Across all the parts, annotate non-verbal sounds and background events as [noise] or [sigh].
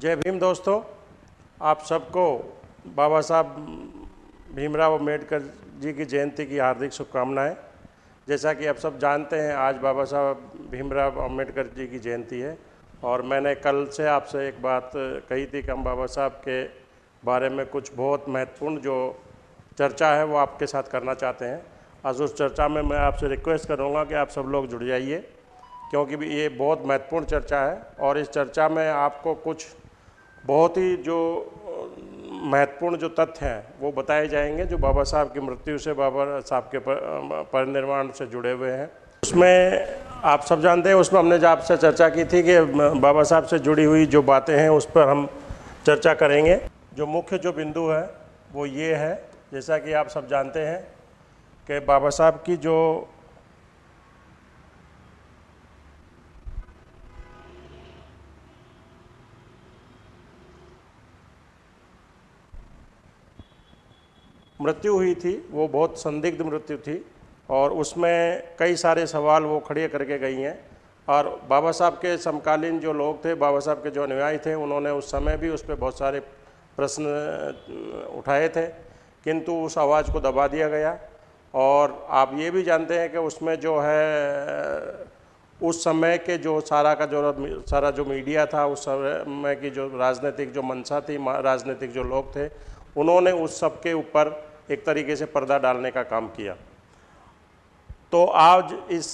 जय भीम दोस्तों, आप सबको बाबा साहब भीमराव अंबेडकर जी की जयंती की हार्दिक शुभकामनाएँ। जैसा कि आप सब जानते हैं, आज बाबा साहब भीमराव अंबेडकर जी की जयंती है और मैंने कल से आपसे एक बात कही थी कि हम बाबा साहब के बारे में कुछ बहुत महत्वपूर्ण जो चर्चा है वो आपके साथ करना चाहते हैं। आज उस चर्चा में मैं आपसे रिक्वेस्ट करूँगा कि आप सब लोग जुड़ जाइए, क्योंकि ये बहुत महत्वपूर्ण चर्चा है और इस चर्चा में आपको कुछ बहुत ही जो महत्वपूर्ण जो तथ्य हैं, वो बताए जाएँगे, जो बाबा साहब की मृत्यु से बाबा साहब के परिनिर्वाण से जुड़े हुए हैं। उसमें आप सब जानते हैं, उसमें हमने जो आपसे चर्चा की थी कि बाबा साहब से जुड़ी हुई जो बातें हैं, उस पर हम चर्चा करेंगे। जो मुख्य जो बिंदु है, वो ये है, जैसा कि आप सब जानते हैं, कि बाबा साहब की जो मृत्यु हुई थी, वो बहुत संदिग्ध मृत्यु थी और उसमें कई सारे सवाल वो खड़े करके गई हैं। और बाबा साहब के समकालीन जो लोग थे, बाबा साहब के जो अनुयायी थे, उन्होंने उस समय भी उस पर बहुत सारे प्रश्न उठाए थे। किंतु उस आवाज़ को दबा दिया गया। और आप ये भी जानते हैं कि उसमें जो है, उस समय के जो सारा का जो, सारा जो मीडिया था, उस समय की जो राजनीतिक जो मंशा थी राजनीतिक जो लोग थे, उन्होंने उस सब के ऊपर एक तरीके से पर्दा डालने का काम किया। तो आज इस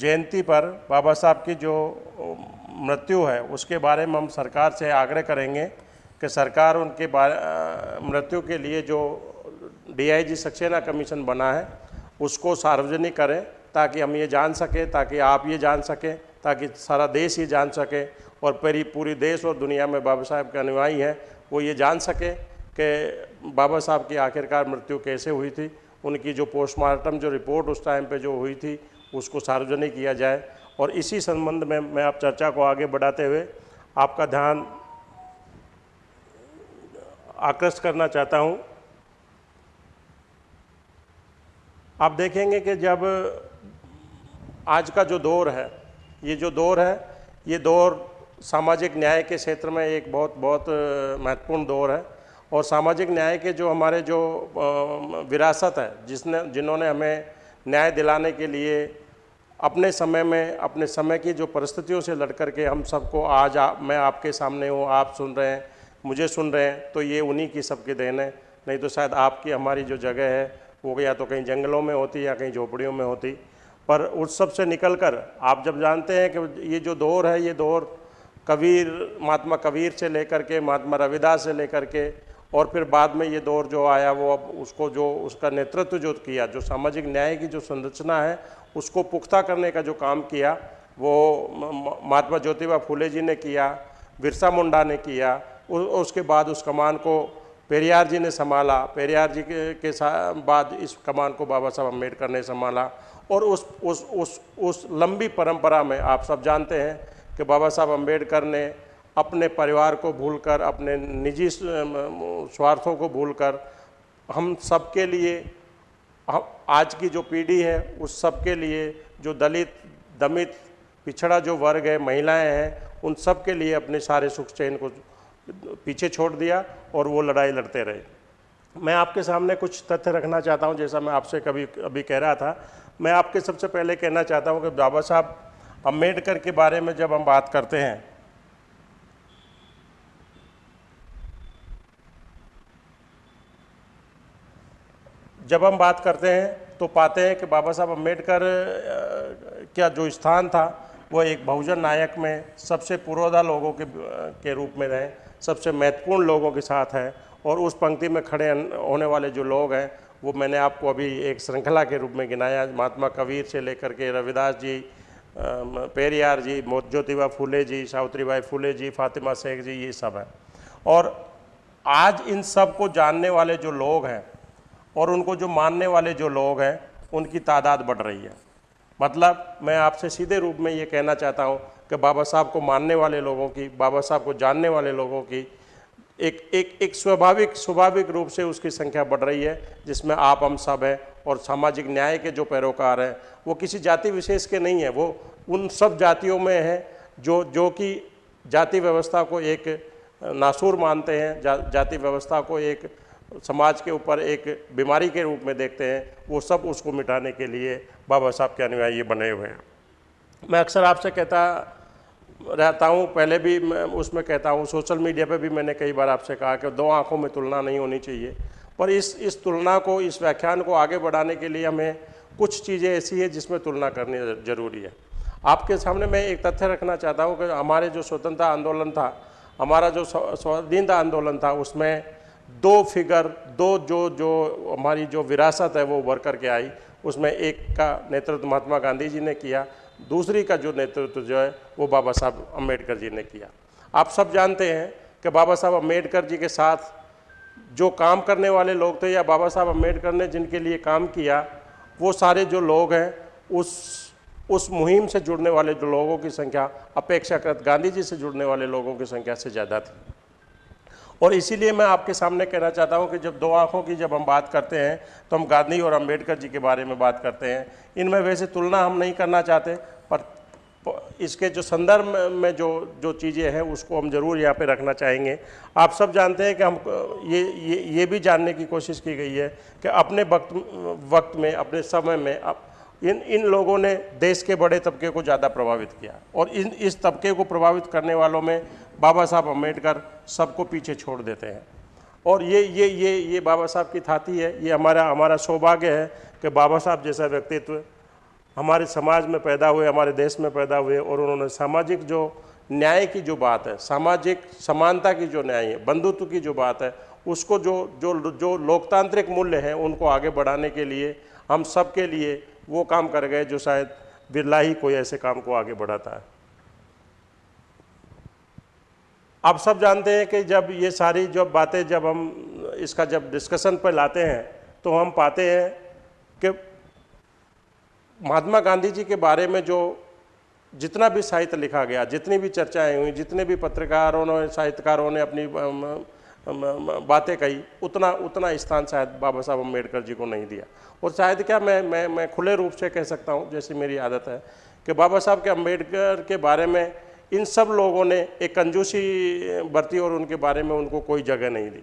जयंती पर बाबा साहब की जो मृत्यु है, उसके बारे में हम सरकार से आग्रह करेंगे कि सरकार उनके मृत्यु के लिए जो डीआईजी सक्सेना कमीशन बना है, उसको सार्वजनिक करें, ताकि हम ये जान सकें, ताकि आप ये जान सकें, ताकि सारा देश ये जान सके, और पूरी पूरी देश और दुनिया में बाबा साहब के अनुयायी हैं, वो ये जान सके। कि बाबा साहब की आखिरकार मृत्यु कैसे हुई थी, उनकी जो पोस्टमार्टम जो रिपोर्ट उस टाइम पे जो हुई थी, उसको सार्वजनिक किया जाए। और इसी संबंध में मैं आप चर्चा को आगे बढ़ाते हुए आपका ध्यान आकृष्ट करना चाहता हूँ। आप देखेंगे कि जब आज का जो दौर है, ये जो दौर है, ये दौर सामाजिक न्याय के क्षेत्र में एक बहुत बहुत महत्वपूर्ण दौर है। और सामाजिक न्याय के जो हमारे जो विरासत है जिसने जिन्होंने हमें न्याय दिलाने के लिए अपने समय में अपने समय की जो परिस्थितियों से लड़ कर के हम सबको आज आ, मैं आपके सामने हूँ आप सुन रहे हैं मुझे सुन रहे हैं तो ये उन्हीं की सबकी देन है। नहीं तो शायद आपकी हमारी जो जगह है वो या तो कहीं जंगलों में होती या कहीं झोपड़ियों में होती। पर उस सबसे निकल कर आप जब जानते हैं कि ये जो दौर है ये दौर कबीर महात्मा कबीर से लेकर के महात्मा रविदास से लेकर के और फिर बाद में ये दौर जो आया वो अब उसको जो उसका नेतृत्व जो किया जो सामाजिक न्याय की जो संरचना है उसको पुख्ता करने का जो काम किया वो महात्मा ज्योतिबा फूले जी ने किया बिरसा मुंडा ने किया उसके बाद उस कमान को पेरियार जी ने संभाला पेरियार जी के, के बाद इस कमान को बाबा साहब अंबेडकर ने संभाला और उस उस उस उस लंबी परंपरा में आप सब जानते हैं कि बाबा साहब अंबेडकर ने अपने परिवार को भूलकर, अपने निजी स्वार्थों को भूलकर, हम सबके लिए आज की जो पीढ़ी है, उस सबके लिए जो दलित, दमित, पिछड़ा जो वर्ग है, महिलाएँ हैं, उन सब के लिए अपने सारे सुख चैन को पीछे छोड़ दिया और वो लड़ाई लड़ते रहे। मैं आपके सामने कुछ तथ्य रखना चाहता हूँ, जैसा मैं आपसे कभी, अभी कह रहा था। मैं आपके सबसे पहले कहना चाहता हूँ कि बाबा साहब, अंबेडकर के बारे में जब हम बात करते हैं जब हम बात करते हैं तो पाते हैं कि बाबा साहब अंबेडकर का जो स्थान था, वो एक बहुजन नायक में सबसे पुरोधा लोगों के के रूप में रहे, सबसे महत्वपूर्ण लोगों के साथ हैं और उस पंक्ति में खड़े होने वाले जो लोग हैं, वो मैंने आपको अभी एक श्रृंखला के रूप में गिनाया, महात्मा कबीर से लेकर के रविदास जी पेरियार जी ज्योतिबा फूले जी, सावित्रीबाई फूले जी, फातिमा शेख जी, ये सब हैं। और आज इन सबको जानने वाले जो लोग हैं और उनको जो मानने वाले जो लोग हैं उनकी तादाद बढ़ रही है। मतलब मैं आपसे सीधे रूप में ये कहना चाहता हूँ कि बाबा साहब को मानने वाले लोगों की बाबा साहब को जानने वाले लोगों की एक एक एक स्वाभाविक स्वाभाविक रूप से उसकी संख्या बढ़ रही है जिसमें आप हम सब हैं और सामाजिक न्याय के जो पैरोकार हैं वो किसी जाति विशेष के नहीं हैं वो उन सब जातियों में हैं जो जो कि जाति व्यवस्था को एक नासूर मानते हैं जा, जाति व्यवस्था को एक समाज के ऊपर एक बीमारी के रूप में देखते हैं, वो सब उसको मिटाने के लिए बाबा साहब के अनुयायी बने हुए हैं। मैं अक्सर आपसे कहता रहता हूँ, पहले भी मैं उसमें कहता हूँ, सोशल मीडिया पे भी मैंने कई बार आपसे कहा कि दो आँखों में तुलना नहीं होनी चाहिए। पर इस इस तुलना को, इस व्याख्यान को आगे बढ़ाने के लिए हमें कुछ चीज़ें ऐसी है जिसमें तुलना करनी ज़रूरी है। आपके सामने मैं एक तथ्य रखना चाहता हूँ कि हमारे जो स्वतंत्रता आंदोलन था, हमारा जो स्वाधीनता आंदोलन था, उसमें दो फिगर, दो जो जो हमारी जो विरासत है वो उभर करके आई, उसमें एक का नेतृत्व महात्मा गांधी जी ने किया, दूसरी का जो नेतृत्व जो है वो बाबा साहब अंबेडकर जी ने किया। आप सब जानते हैं कि बाबा साहब अंबेडकर जी के साथ जो काम करने वाले लोग थे या बाबा साहब अंबेडकर ने जिनके लिए काम किया, वो सारे जो लोग हैं, उस उस मुहिम से जुड़ने वाले जो लोगों की संख्या, अपेक्षाकृत गांधी जी से जुड़ने वाले लोगों की संख्या से ज़्यादा थी। और इसीलिए मैं आपके सामने कहना चाहता हूँ कि जब दो आँखों की जब हम बात करते हैं तो हम गांधी और अंबेडकर जी के बारे में बात करते हैं। इनमें वैसे तुलना हम नहीं करना चाहते, पर इसके जो संदर्भ में जो जो चीज़ें हैं, उसको हम ज़रूर यहाँ पे रखना चाहेंगे। आप सब जानते हैं कि हम, ये ये ये भी जानने की कोशिश की गई है कि अपने वक्त वक्त में, अपने समय में अब इन इन लोगों ने देश के बड़े तबके को ज़्यादा प्रभावित किया। और इन, इस तबके को प्रभावित करने वालों में बाबा साहब अंबेडकर सबको पीछे छोड़ देते हैं। और ये ये ये ये बाबा साहब की थाती है, ये हमारा हमारा सौभाग्य है कि बाबा साहब जैसा व्यक्तित्व हमारे समाज में पैदा हुए, हमारे देश में पैदा हुए और उन्होंने सामाजिक जो न्याय की जो बात है, सामाजिक समानता की जो न्याय है, बंधुत्व की जो बात है, उसको जो जो जो लोकतांत्रिक मूल्य हैं, उनको आगे बढ़ाने के लिए हम सब के लिए वो काम कर गए जो शायद बिरला ही कोई ऐसे काम को आगे बढ़ाता है। आप सब जानते हैं कि जब ये सारी जो बातें जब हम इसका जब डिस्कशन पर लाते हैं तो हम पाते हैं कि महात्मा गांधी जी के बारे में जो जितना भी साहित्य लिखा गया, जितनी भी चर्चाएँ हुई, जितने भी पत्रकारों ने, साहित्यकारों ने अपनी बातें कही, उतना उतना स्थान शायद बाबा साहब अंबेडकर जी को नहीं दिया। और शायद क्या मैं मैं मैं खुले रूप से कह सकता हूँ, जैसी मेरी आदत है, कि बाबा साहब के अंबेडकर के बारे में इन सब लोगों ने, एक कंजूसी बरती और उनके बारे में उनको कोई जगह नहीं दी।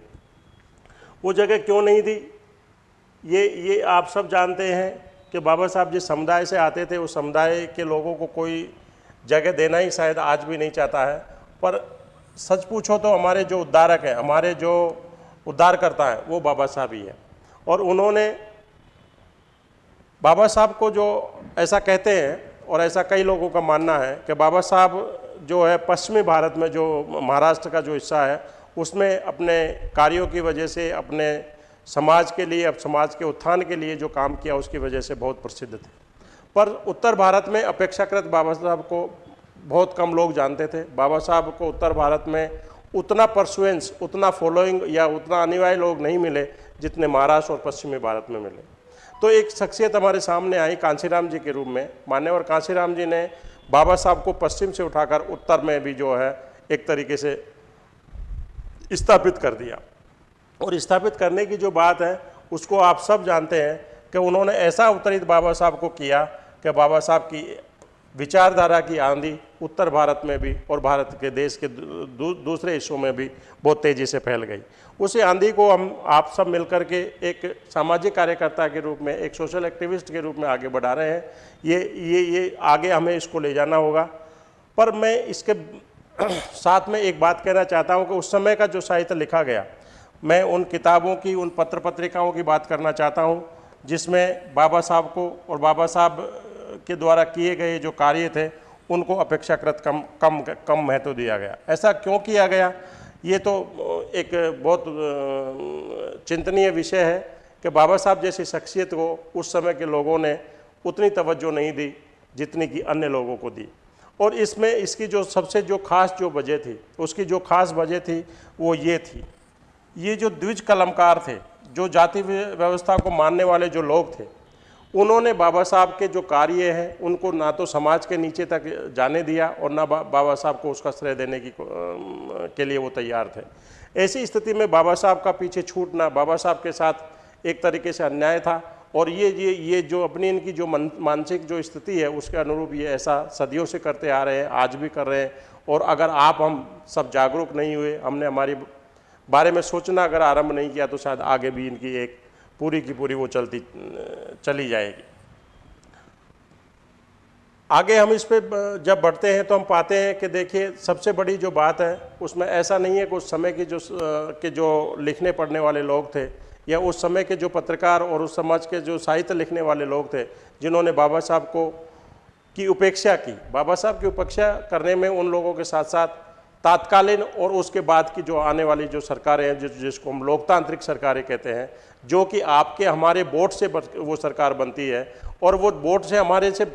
वो जगह क्यों नहीं दी? ये ये आप सब जानते हैं कि बाबा साहब जिस समुदाय से आते थे, उस समुदाय के लोगों को कोई जगह देना ही शायद आज भी नहीं चाहता है। पर सच पूछो तो हमारे जो उद्धारक हैं, हमारे जो उद्धार करता है, वो बाबा साहब ही है। और उन्होंने बाबा साहब को जो ऐसा कहते हैं और ऐसा कई लोगों का मानना है कि बाबा साहब जो है पश्चिमी भारत में जो महाराष्ट्र का जो हिस्सा है, उसमें अपने कार्यों की वजह से, अपने समाज के लिए, अब समाज के उत्थान के लिए जो काम किया, उसकी वजह से बहुत प्रसिद्ध थे। पर उत्तर भारत में अपेक्षाकृत बाबा साहब को बहुत कम लोग जानते थे। बाबा साहब को उत्तर भारत में उतना परसुएंस उतना फॉलोइंग या उतना अनिवार्य लोग नहीं मिले, जितने महाराष्ट्र और पश्चिमी भारत में मिले। तो एक शख्सियत हमारे सामने आई कांसीराम जी के रूप में। मान्यवर कांसीराम जी ने बाबा साहब को पश्चिम से उठाकर उत्तर में भी जो है, एक तरीके से स्थापित कर दिया। और स्थापित करने की जो बात है, उसको आप सब जानते हैं कि उन्होंने ऐसा अवतरित बाबा साहब को किया कि बाबा साहब की विचारधारा की आंधी उत्तर भारत में भी और भारत के देश के दूसरे हिस्सों में भी बहुत तेज़ी से फैल गई। उसी आंधी को हम, आप सब मिलकर के एक सामाजिक कार्यकर्ता के रूप में, एक सोशल एक्टिविस्ट के रूप में आगे बढ़ा रहे हैं। ये ये ये आगे हमें इसको ले जाना होगा। पर मैं इसके [clears throat] साथ में एक बात कहना चाहता हूँ कि उस समय का जो साहित्य लिखा गया, मैं उन किताबों की, उन पत्र पत्रिकाओं की बात करना चाहता हूँ, जिसमें बाबा साहब को और बाबा साहब के द्वारा किए गए जो कार्य थे, उनको अपेक्षाकृत कम कम कम महत्व दिया गया। ऐसा क्यों किया गया? ये तो एक बहुत चिंतनीय विषय है कि बाबा साहब जैसी शख्सियत को उस समय के लोगों ने उतनी तवज्जो नहीं दी जितनी कि अन्य लोगों को दी। और इसमें इसकी जो सबसे जो खास जो वजह थी, उसकी जो खास वजह थी वो ये थी। ये जो द्विज कलमकार थे, जो जाति व्यवस्था को मानने वाले जो लोग थे उन्होंने बाबा साहब के जो कार्य हैं उनको ना तो समाज के नीचे तक जाने दिया और ना बा, बाबा साहब को उसका श्रेय देने की के लिए वो तैयार थे। ऐसी स्थिति में बाबा साहब का पीछे छूटना बाबा साहब के साथ एक तरीके से अन्याय था और ये ये ये जो अपनी इनकी जो मानसिक जो स्थिति है उसके अनुरूप ये ऐसा सदियों से करते आ रहे हैं आज भी कर रहे हैं और अगर आप हम सब जागरूक नहीं हुए हमने हमारी बारे में सोचना अगर आरंभ नहीं किया तो शायद आगे भी इनकी एक पूरी की पूरी वो चलती, चली जाएगी। आगे हम इस पर जब बढ़ते हैं तो हम पाते हैं कि देखिए, सबसे बड़ी जो बात है, उसमें ऐसा नहीं है कि उस समय की जो के जो लिखने पढ़ने वाले लोग थे, या उस समय के जो पत्रकार और उस समाज के जो साहित्य लिखने वाले लोग थे, जिन्होंने बाबा साहब को की उपेक्षा की। बाबा साहब की उपेक्षा करने में उन लोगों के साथ साथ तात्कालीन और उसके बाद की जो आने वाली जो सरकारें हैं, जिस, जिसको हम लोकतांत्रिक सरकारें कहते हैं, जो कि आपके, हमारे वोट से वो सरकार बनती है और वो वोट से हमारे से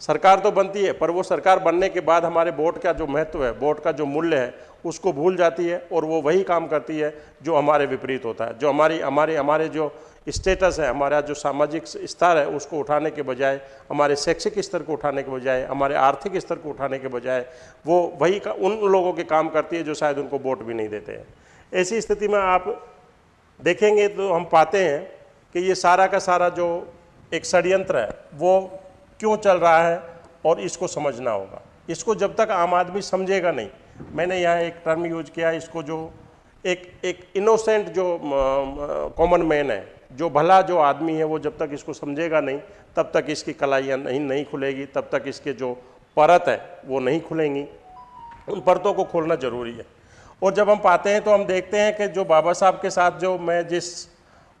सरकार तो बनती है, पर वो सरकार बनने के बाद हमारे वोट का जो महत्व है, वोट का जो मूल्य है, उसको भूल जाती है और वो वही काम करती है जो हमारे विपरीत होता है, जो हमारी, हमारे हमारे जो स्टेटस है हमारा जो सामाजिक स्तर है उसको उठाने के बजाय हमारे शैक्षिक स्तर को उठाने के बजाय हमारे आर्थिक स्तर को उठाने के बजाय वो वही का, उन लोगों के काम करती है जो शायद उनको वोट भी नहीं देते हैं। ऐसी स्थिति में आप देखेंगे तो हम पाते हैं कि ये सारा का सारा जो एक षडयंत्र है वो क्यों चल रहा है और इसको समझना होगा। इसको जब तक आम आदमी समझेगा नहीं मैंने यहाँ एक टर्म यूज़ किया इसको जो एक एक इनोसेंट जो कॉमन मैन है जो भला जो आदमी है, वो जब तक इसको समझेगा नहीं, तब तक इसकी कलाइयाँ नहीं नहीं खुलेगी, तब तक इसके जो परत है, वो नहीं खुलेंगी। उन परतों को खोलना ज़रूरी है। और जब हम पाते हैं तो हम देखते हैं कि जो बाबा साहब के साथ जो मैं जिस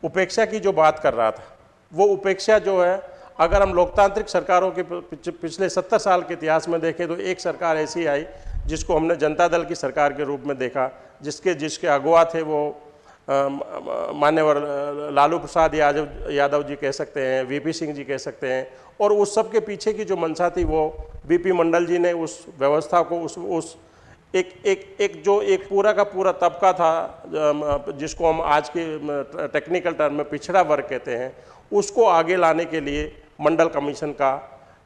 उपेक्षा की जो बात कर रहा था, वो उपेक्षा जो है, अगर हम लोकतांत्रिक सरकारों के पिछले सत्तर साल के इतिहास में देखें तो एक सरकार ऐसी आई, जिसको हमने जनता दल की सरकार के रूप में देखा, जिसके जिसके अगुआ थे वो मान्यवर लालू प्रसाद यादव यादव जी कह सकते हैं, वीपी सिंह जी कह सकते हैं, और उस सब के पीछे की जो मंशा थी वो बीपी मंडल जी ने उस व्यवस्था को उस उस एक एक एक जो एक पूरा का पूरा तबका था जिसको हम आज के टेक्निकल टर्म में पिछड़ा वर्ग कहते हैं, उसको आगे लाने के लिए मंडल कमीशन का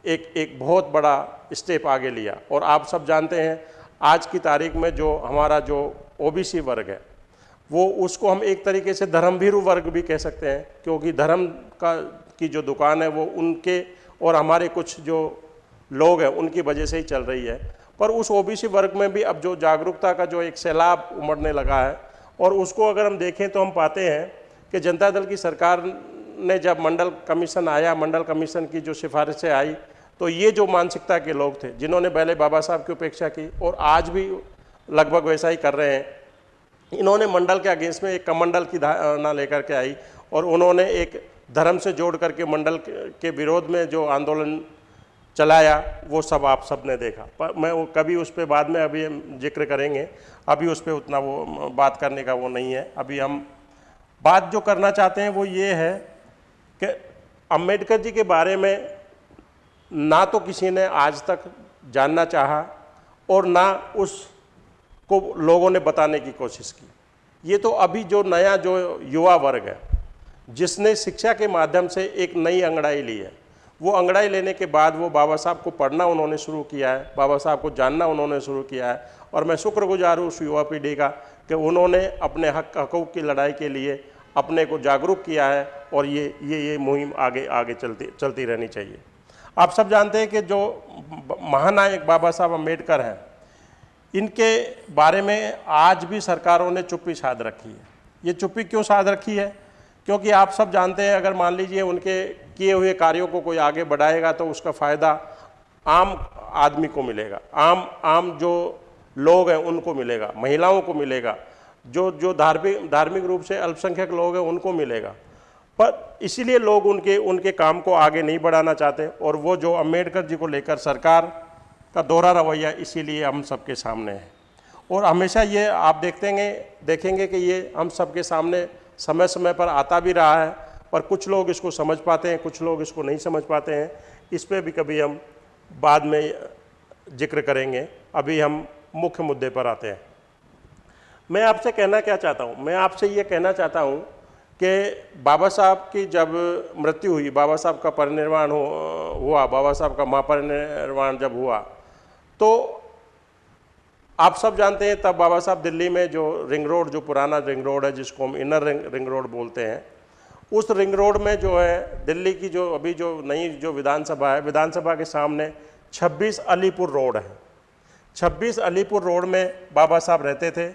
एक एक बहुत बड़ा स्टेप आगे लिया। और आप सब जानते हैं, आज की तारीख में जो हमारा जो ओबीसी वर्ग है वो उसको हम एक तरीके से धर्मभीरु वर्ग भी कह सकते हैं, क्योंकि धर्म का, की जो दुकान है वो उनके और हमारे कुछ जो लोग हैं, उनकी वजह से ही चल रही है। पर उस ओबीसी वर्ग में भी अब जो जागरूकता का जो एक सैलाब उमड़ने लगा है, और उसको अगर हम देखें तो हम पाते हैं कि जनता दल की सरकार ने जब मंडल कमीशन आया, मंडल कमीशन की जो सिफारिशें आई तो ये जो मानसिकता के लोग थे, जिन्होंने पहले बाबा साहब की उपेक्षा की, और आज भी लगभग वैसा ही कर रहे हैं इन्होंने मंडल के अगेंस्ट में एक कमंडल की धारणा लेकर के आई और उन्होंने एक धर्म से जोड़ करके मंडल के विरोध में जो आंदोलन चलाया, वो सब आप सबने देखा। पर मैं वो कभी उस पर बाद में अभी ज़िक्र करेंगे, अभी उस पर उतना वो बात करने का वो नहीं है। अभी हम बात जो करना चाहते हैं वो ये है कि अंबेडकर जी के बारे में ना तो किसी ने आज तक जानना चाहा और ना उसको लोगों ने बताने की कोशिश की। ये तो अभी जो नया जो युवा वर्ग है, जिसने शिक्षा के माध्यम से एक नई अंगड़ाई ली है, वो अंगड़ाई लेने के बाद वो बाबा साहब को पढ़ना उन्होंने शुरू किया है, बाबा साहब को जानना उन्होंने शुरू किया है और मैं शुक्रगुजार हूँ उस युवा पीढ़ी का कि उन्होंने अपने हक हकूक़ की लड़ाई के लिए अपने को जागरूक किया है और ये ये ये मुहिम आगे आगे चलती चलती रहनी चाहिए। आप सब जानते हैं कि जो महानायक बाबा साहब अंबेडकर हैं इनके बारे में आज भी सरकारों ने चुप्पी साध रखी है। ये चुप्पी क्यों साध रखी है? क्योंकि आप सब जानते हैं, अगर मान लीजिए उनके किए हुए कार्यों को कोई आगे बढ़ाएगा तो उसका फ़ायदा आम आदमी को मिलेगा। आम आम जो लोग हैं, उनको मिलेगा। महिलाओं को मिलेगा। जो जो धार्मिक धार्मिक रूप से अल्पसंख्यक लोग हैं, उनको मिलेगा। पर इसीलिए लोग उनके उनके काम को आगे नहीं बढ़ाना चाहते। और वो जो अंबेडकर जी को लेकर सरकार का दोहरा रवैया इसीलिए हम सबके सामने है। और हमेशा ये आप देखते हैं देखेंगे कि ये हम सबके सामने समय समय पर आता भी रहा है, पर कुछ लोग इसको समझ पाते हैं, कुछ लोग इसको नहीं समझ पाते हैं। इस पर भी कभी हम बाद में ज़िक्र करेंगे। अभी हम मुख्य मुद्दे पर आते हैं। मैं आपसे कहना क्या चाहता हूँ? मैं आपसे ये कहना चाहता हूँ कि बाबा साहब की जब मृत्यु हुई, बाबा साहब का परिनिर्वाण हो, हुआ, बाबा साहब का महापरिनिर्वाण जब हुआ तो आप सब जानते हैं तब बाबा साहब दिल्ली में जो रिंग रोड जो पुराना रिंग रोड है जिसको हम इनर रिंग रिंग रोड बोलते हैं उस रिंग रोड में जो है दिल्ली की जो अभी जो नई जो विधानसभा है विधानसभा के सामने 26 अलीपुर रोड है। 26 अलीपुर रोड में बाबा साहब रहते थे।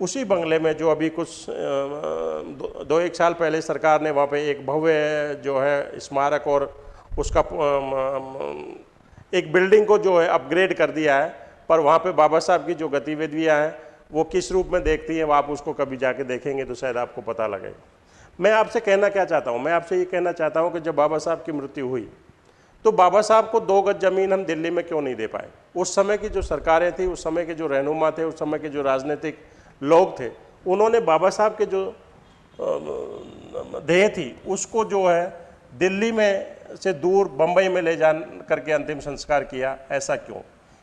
उसी बंगले में जो अभी कुछ दो, एक साल पहले सरकार ने वहाँ पे एक भव्य जो है स्मारक और उसका एक बिल्डिंग को जो है अपग्रेड कर दिया है, पर वहाँ पे बाबा साहब की जो गतिविधियाँ हैं, वो किस रूप में देखती हैं, वो आप उसको कभी जाके देखेंगे तो शायद आपको पता लगेगा। मैं आपसे कहना क्या चाहता हूँ? मैं आपसे ये कहना चाहता हूँ कि जब बाबा साहब की मृत्यु हुई तो बाबा साहब को दो गज ज़मीन हम दिल्ली में क्यों नहीं दे पाए? उस समय की जो सरकारें थी, उस समय के जो रहनुमा थे, उस समय के जो राजनीतिक लोग थे, उन्होंने बाबा साहब के जो देह थी, उसको जो है दिल्ली में से दूर बम्बई में ले जा करके अंतिम संस्कार किया, ऐसा क्यों?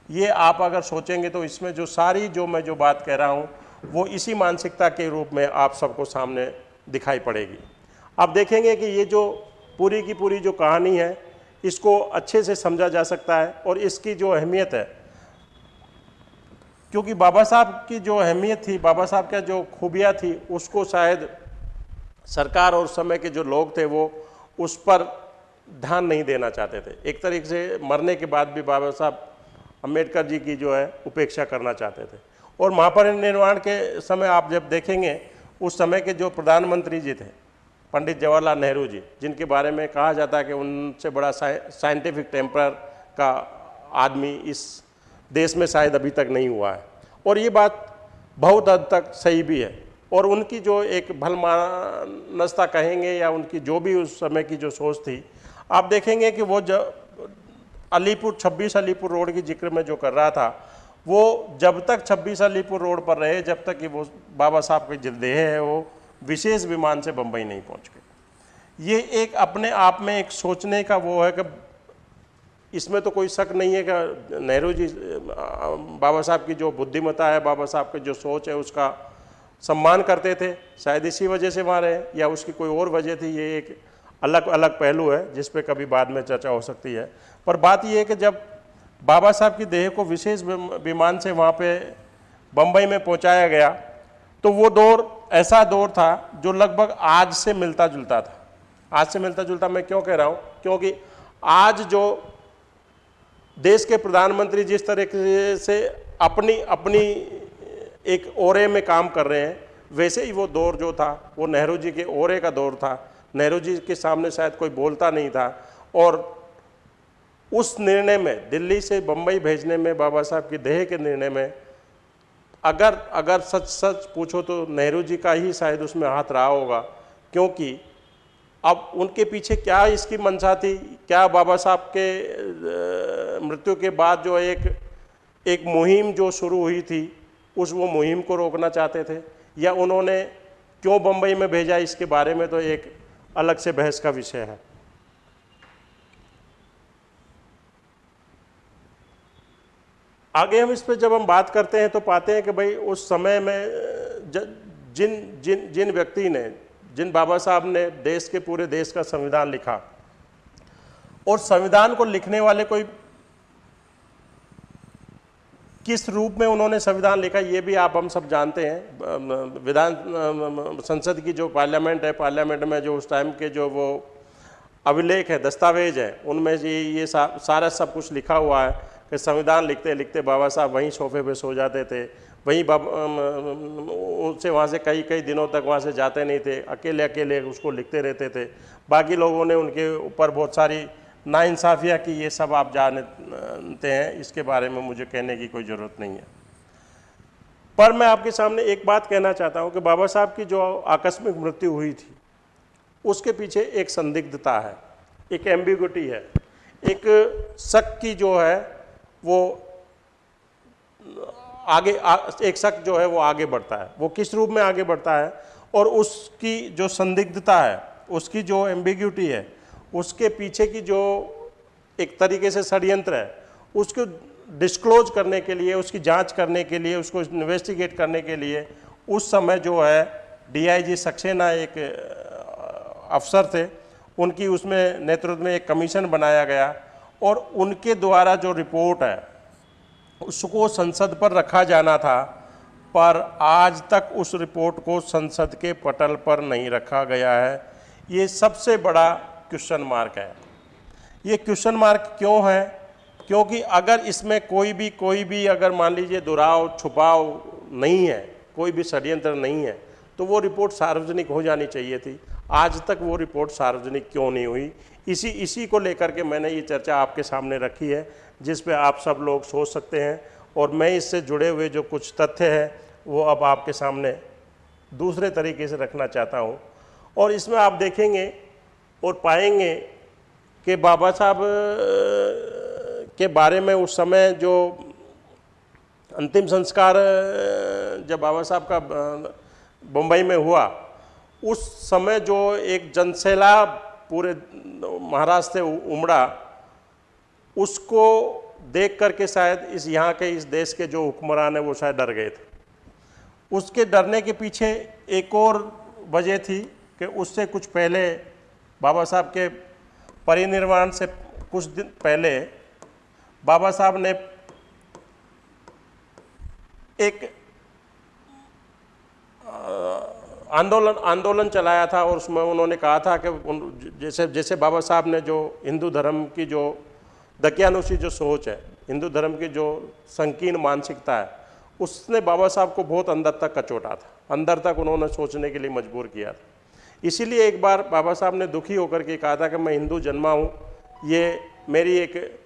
ये आप अगर सोचेंगे तो इसमें जो सारी जो मैं जो बात कह रहा हूँ, वो इसी मानसिकता के रूप में आप सबको सामने दिखाई पड़ेगी। आप देखेंगे कि ये जो पूरी की पूरी जो कहानी है, इसको अच्छे से समझा जा सकता है और इसकी जो अहमियत है, क्योंकि बाबा साहब की जो अहमियत थी, बाबा साहब का जो खूबियाँ थी, उसको शायद सरकार और समय के जो लोग थे वो उस पर ध्यान नहीं देना चाहते थे। एक तरीके से मरने के बाद भी बाबा साहब अंबेडकर जी की जो है उपेक्षा करना चाहते थे। और महापरिनिर्वाण के समय आप जब देखेंगे, उस समय के जो प्रधानमंत्री जी थे, पंडित जवाहरलाल नेहरू जी, जिनके बारे में कहा जाता है कि उनसे बड़ा साइंटिफिक टेम्पर का आदमी इस देश में शायद अभी तक नहीं हुआ है। और ये बात बहुत हद तक सही भी है। और उनकी जो एक भलमानसता कहेंगे या उनकी जो भी उस समय की जो सोच थी आप देखेंगे कि वो जब अलीपुर 26 अलीपुर रोड की ज़िक्र में जो कर रहा था, वो जब तक 26 अलीपुर रोड पर रहे, जब तक कि वो बाबा साहब के जिदेह है, वो विशेष विमान से बम्बई नहीं पहुँच गए। ये एक अपने आप में एक सोचने का वो है कि इसमें तो कोई शक नहीं है कि नेहरू जी, बाबा साहब की जो बुद्धिमता है, बाबा साहब की जो सोच है, उसका सम्मान करते थे। शायद इसी वजह से वहाँ रहे, या उसकी कोई और वजह थी, ये एक अलग अलग पहलू है, जिस पे कभी बाद में चर्चा हो सकती है। पर बात यह है कि जब बाबा साहब की देह को विशेष विमान से वहाँ पे बम्बई में पहुँचाया गया तो वो दौर, ऐसा दौर था जो लगभग आज से मिलता जुलता था। आज से मिलता जुलता मैं क्यों कह रहा हूँ? क्योंकि आज जो देश के प्रधानमंत्री जिस तरीके से अपनी अपनी एक ओरे में काम कर रहे हैं, वैसे ही वो दौर जो था, वो नेहरू जी के ओरे का दौर था। नेहरू जी के सामने शायद कोई बोलता नहीं था और उस निर्णय में, दिल्ली से बम्बई भेजने में, बाबा साहब की देह के निर्णय में, अगर अगर सच सच पूछो तो नेहरू जी का ही शायद उसमें हाथ रहा होगा, क्योंकि अब उनके पीछे क्या इसकी मंशा थी? क्या बाबा साहब के मृत्यु के बाद जो एक एक मुहिम जो शुरू हुई थी, उस वो मुहिम को रोकना चाहते थे? या उन्होंने क्यों बम्बई में भेजा इसके बारे में? तो एक अलग से बहस का विषय है। आगे हम इस पर जब हम बात करते हैं तो पाते हैं कि भाई उस समय में ज, जिन जिन जिन व्यक्ति ने जिन बाबा साहब ने देश के पूरे देश का संविधान लिखा और संविधान को लिखने वाले कोई किस रूप में उन्होंने संविधान लिखा ये भी आप हम सब जानते हैं। विधान संसद की जो पार्लियामेंट है पार्लियामेंट में जो उस टाइम के जो वो अभिलेख है दस्तावेज़ है उनमें ये ये सा, सारा सब कुछ लिखा हुआ है कि संविधान लिखते लिखते बाबा साहब वहीं सोफे पे सो जाते थे वहीं उनसे वहाँ से कई कई दिनों तक वहाँ से जाते नहीं थे अकेले अकेले उसको लिखते रहते थे। बाकी लोगों ने उनके ऊपर बहुत सारी नाइंसाफ़ियाँ की ये सब आप जानते हैं इसके बारे में मुझे कहने की कोई ज़रूरत नहीं है। पर मैं आपके सामने एक बात कहना चाहता हूँ कि बाबा साहब की जो आकस्मिक मृत्यु हुई थी उसके पीछे एक संदिग्धता है एक एम्बिगुटी है एक शक की जो है वो आगे आ, एक शक जो है वो आगे बढ़ता है वो किस रूप में आगे बढ़ता है और उसकी जो संदिग्धता है उसकी जो एम्बिग्यूटी है उसके पीछे की जो एक तरीके से षडयंत्र है, उसको डिस्क्लोज करने के लिए, उसकी जाँच करने के लिए, उसको इन्वेस्टिगेट करने के लिए, उस समय जो है डीआईजी सक्सेना एक अफसर थे। उनकी उसमें नेतृत्व में एक कमीशन बनाया गया और उनके द्वारा जो रिपोर्ट है, उसको संसद पर रखा जाना था, पर आज तक उस रिपोर्ट को संसद के पटल पर नहीं रखा गया है। ये सबसे बड़ा क्वेश्चन मार्क है। ये क्वेश्चन मार्क क्यों है? क्योंकि अगर इसमें कोई भी कोई भी अगर मान लीजिए दुराव, छुपाव नहीं है, कोई भी षड्यंत्र नहीं है तो वो रिपोर्ट सार्वजनिक हो जानी चाहिए थी। आज तक वो रिपोर्ट सार्वजनिक क्यों नहीं हुई? इसी इसी को लेकर के मैंने ये चर्चा आपके सामने रखी है, जिस पे आप सब लोग सोच सकते हैं। और मैं इससे जुड़े हुए जो कुछ तथ्य हैं, वो अब आपके सामने दूसरे तरीके से रखना चाहता हूँ। और इसमें आप देखेंगे और पाएँगे कि बाबा साहब के बारे में उस समय जो अंतिम संस्कार जब बाबा साहब का बम्बई में हुआ, उस समय जो एक जनसेला पूरे महाराष्ट्र से उमड़ा, उसको देख करके शायद इस यहाँ के, इस देश के जो हुक्मरान है वो शायद डर गए थे। उसके डरने के पीछे एक और वजह थी कि उससे कुछ पहले बाबा साहब के परिनिर्वाण से कुछ दिन पहले बाबा साहब ने एक आंदोलन आंदोलन चलाया था और उसमें उन्होंने कहा था कि जैसे जैसे बाबा साहब ने जो हिंदू धर्म की जो दकियानुषी जो सोच है, हिंदू धर्म की जो संकीर्ण मानसिकता है, उसने बाबा साहब को बहुत अंदर तक कचोटा था। अंदर तक उन्होंने सोचने के लिए मजबूर किया था। इसीलिए एक बार बाबा साहब ने दुखी होकर के कहा था कि मैं हिंदू जन्मा हूँ, ये मेरी एक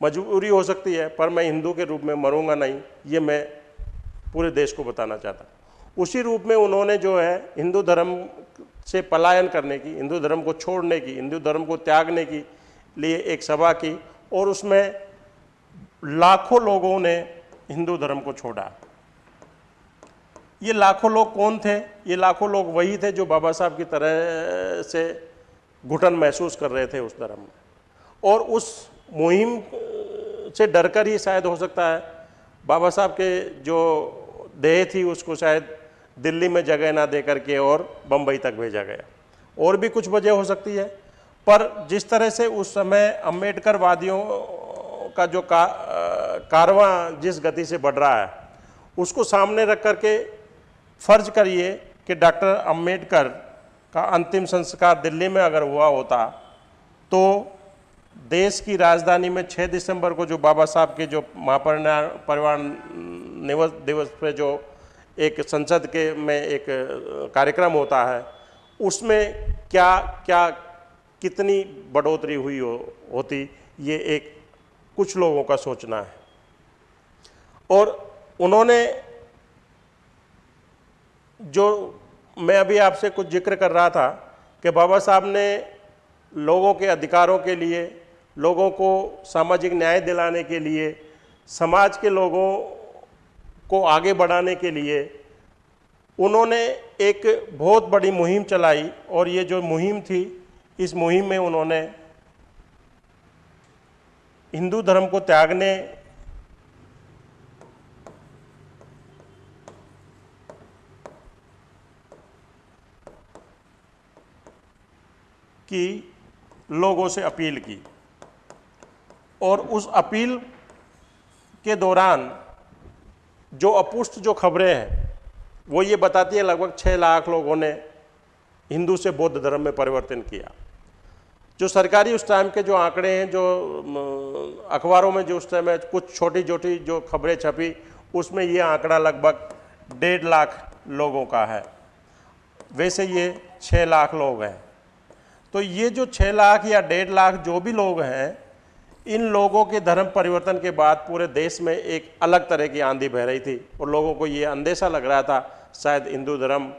मजबूरी हो सकती है, पर मैं हिंदू के रूप में मरूँगा नहीं, ये मैं पूरे देश को बताना चाहता। उसी रूप में उन्होंने जो है हिंदू धर्म से पलायन करने की, हिंदू धर्म को छोड़ने की, हिंदू धर्म को त्यागने की लिए एक सभा की, और उसमें लाखों लोगों ने हिंदू धर्म को छोड़ा। ये लाखों लोग कौन थे? ये लाखों लोग वही थे जो बाबा साहब की तरह से घुटन महसूस कर रहे थे उस धर्म में। और उस मुहिम से डरकर ही शायद हो सकता है, बाबा साहब के जो देह थी उसको शायद दिल्ली में जगह ना दे करके और बम्बई तक भेजा गया। और भी कुछ वजह हो सकती है, पर जिस तरह से उस समय अंबेडकर वादियों का जो का कारवा जिस गति से बढ़ रहा है, उसको सामने रख करके फ़र्ज़ करिए कि डॉक्टर अंबेडकर का अंतिम संस्कार दिल्ली में अगर हुआ होता तो देश की राजधानी में 6 दिसंबर को जो बाबा साहब के जो महापरिवार परिवार दिवस दिवस पे जो एक संसद के में एक कार्यक्रम होता है, उसमें क्या क्या कितनी बढ़ोतरी हुई हो होती, ये एक कुछ लोगों का सोचना है। और उन्होंने जो मैं अभी आपसे कुछ ज़िक्र कर रहा था कि बाबा साहब ने लोगों के अधिकारों के लिए, लोगों को सामाजिक न्याय दिलाने के लिए, समाज के लोगों को आगे बढ़ाने के लिए उन्होंने एक बहुत बड़ी मुहिम चलाई और ये जो मुहिम थी, इस मुहिम में उन्होंने हिंदू धर्म को त्यागने की लोगों से अपील की। और उस अपील के दौरान जो अपुष्ट जो खबरें हैं, वो ये बताती है, लगभग छः लाख लोगों ने हिंदू से बौद्ध धर्म में परिवर्तन किया। जो सरकारी उस टाइम के जो आंकड़े हैं, जो अखबारों में जो उस टाइम में कुछ छोटी छोटी जो खबरें छपी, उसमें ये आंकड़ा लगभग डेढ़ लाख लोगों का है। वैसे ये छः लाख लोग हैं। तो ये जो छः लाख या डेढ़ लाख जो भी लोग हैं, इन लोगों के धर्म परिवर्तन के बाद पूरे देश में एक अलग तरह की आंधी बह रही थी और लोगों को ये अंदेशा लग रहा था, शायद हिंदू धर्म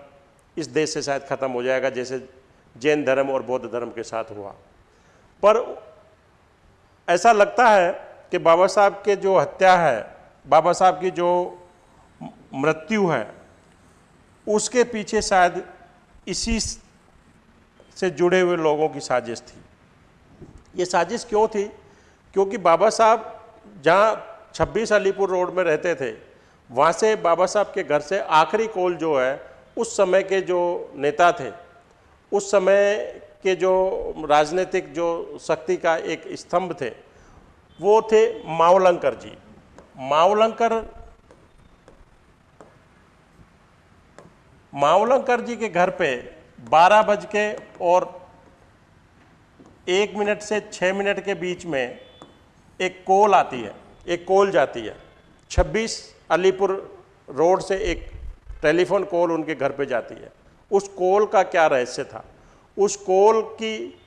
इस देश से शायद ख़त्म हो जाएगा, जैसे जैन धर्म और बौद्ध धर्म के साथ हुआ। पर ऐसा लगता है कि बाबा साहब के जो हत्या है, बाबा साहब की जो मृत्यु है, उसके पीछे शायद इसी से जुड़े हुए लोगों की साजिश थी। ये साजिश क्यों थी? क्योंकि बाबा साहब जहाँ 26 अलीपुर रोड में रहते थे, वहाँ से बाबा साहब के घर से आखिरी कोल जो है, उस समय के जो नेता थे, उस समय के जो राजनीतिक जो शक्ति का एक स्तंभ थे, वो थे मावलंकर जी। मावलंकर मावलंकर जी के घर पे बारह बज के और एक मिनट से छः मिनट के बीच में एक कोल आती है, एक कोल जाती है। 26 अलीपुर रोड से एक टेलीफोन कॉल उनके घर पे जाती है। उस कॉल का क्या रहस्य था? उस कॉल की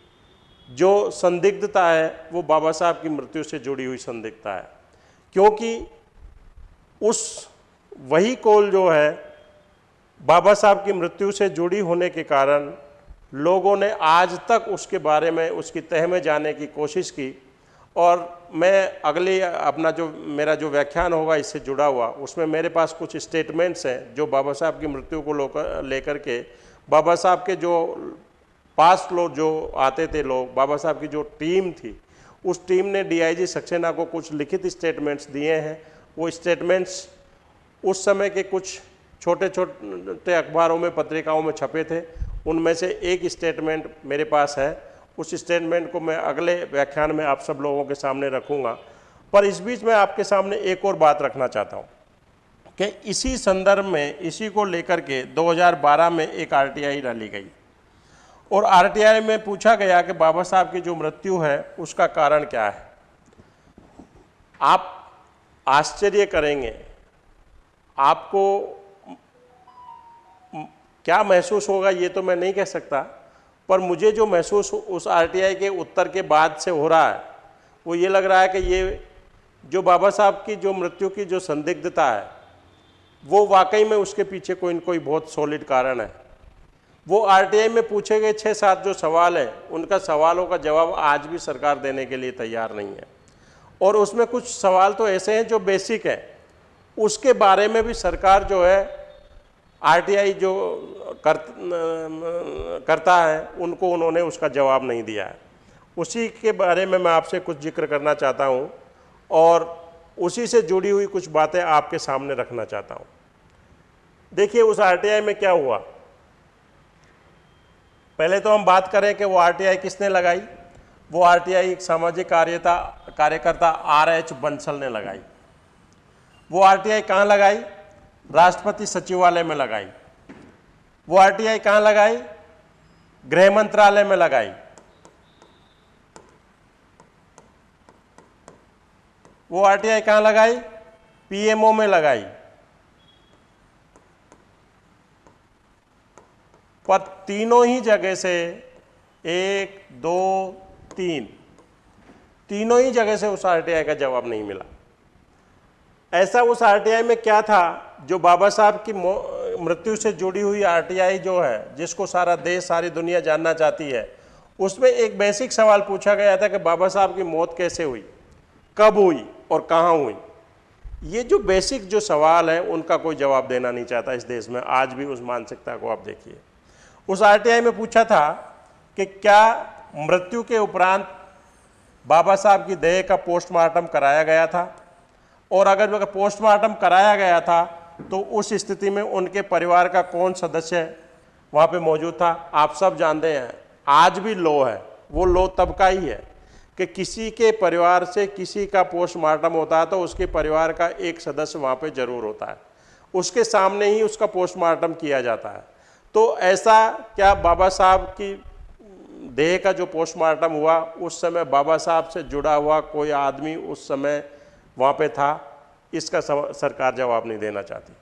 जो संदिग्धता है, वो बाबा साहब की मृत्यु से जुड़ी हुई संदिग्धता है। क्योंकि उस वही कॉल जो है बाबा साहब की मृत्यु से जुड़ी होने के कारण लोगों ने आज तक उसके बारे में, उसकी तह में जाने की कोशिश की। और मैं अगले अपना जो, मेरा जो व्याख्यान होगा, इससे जुड़ा हुआ, उसमें मेरे पास कुछ स्टेटमेंट्स हैं, जो बाबा साहब की मृत्यु को लेकर के, बाबा साहब के जो पास लोग, जो आते थे लोग, बाबा साहब की जो टीम थी, उस टीम ने डीआईजी सक्सेना को कुछ लिखित स्टेटमेंट्स दिए हैं। वो स्टेटमेंट्स उस समय के कुछ छोटे छोटे अखबारों में, पत्रिकाओं में छपे थे। उनमें से एक स्टेटमेंट मेरे पास है। उस स्टेटमेंट को मैं अगले व्याख्यान में आप सब लोगों के सामने रखूँगा। पर इस बीच मैं आपके सामने एक और बात रखना चाहता हूँ कि इसी संदर्भ में, इसी को लेकर के 2012 में एक आरटीआई डाली गई। और आरटीआई में पूछा गया कि बाबा साहब की जो मृत्यु है, उसका कारण क्या है? आप आश्चर्य करेंगे। आपको क्या महसूस होगा ये तो मैं नहीं कह सकता, पर मुझे जो महसूस उस आरटीआई के उत्तर के बाद से हो रहा है, वो ये लग रहा है कि ये जो बाबा साहब की जो मृत्यु की जो संदिग्धता है, वो वाकई में उसके पीछे कोई न कोई बहुत सॉलिड कारण है। वो आरटीआई में पूछे गए छः सात जो सवाल हैं, उनका सवालों का जवाब आज भी सरकार देने के लिए तैयार नहीं है। और उसमें कुछ सवाल तो ऐसे हैं जो बेसिक हैं, उसके बारे में भी सरकार जो है आरटीआई जो कर, करता है उनको उन्होंने उसका जवाब नहीं दिया है। उसी के बारे में मैं आपसे कुछ ज़िक्र करना चाहता हूँ और उसी से जुड़ी हुई कुछ बातें आपके सामने रखना चाहता हूँ। देखिए उस आरटीआई में क्या हुआ? पहले तो हम बात करें कि वो आरटीआई किसने लगाई? वो आरटीआई एक सामाजिक कार्यता कार्यकर्ता आर एच बंसल ने लगाई। वो आरटीआई कहाँ लगाई? राष्ट्रपति सचिवालय में लगाई। वो आरटीआई कहाँ लगाई? गृह मंत्रालय में लगाई। वो आरटीआई कहाँ लगाई? पीएमओ में लगाई। पर तीनों ही जगह से एक, दो, तीन, तीनों ही जगह से उस आरटीआई का जवाब नहीं मिला। ऐसा उस आरटीआई में क्या था जो बाबा साहब की मृत्यु से जुड़ी हुई आरटीआई जो है, जिसको सारा देश, सारी दुनिया जानना चाहती है, उसमें एक बेसिक सवाल पूछा गया था कि बाबा साहब की मौत कैसे हुई, कब हुई और कहाँ हुई। ये जो बेसिक जो सवाल है, उनका कोई जवाब देना नहीं चाहता इस देश में। आज भी उस मानसिकता को आप देखिए। उस आरटीआई में पूछा था कि क्या मृत्यु के उपरांत बाबा साहब की देह का पोस्टमार्टम कराया गया था? और अगर अगर पोस्टमार्टम कराया गया था तो उस स्थिति में उनके परिवार का कौन सदस्य वहाँ पे मौजूद था। आप सब जानते हैं, आज भी लो है। वो लो तब का ही है कि किसी के परिवार से किसी का पोस्टमार्टम होता है तो उसके परिवार का एक सदस्य वहाँ पे ज़रूर होता है। उसके सामने ही उसका पोस्टमार्टम किया जाता है। तो ऐसा क्या बाबा साहब की देह का जो पोस्टमार्टम हुआ, उस समय बाबा साहब से जुड़ा हुआ कोई आदमी उस समय वहाँ पे था, इसका सरकार जवाब नहीं देना चाहती।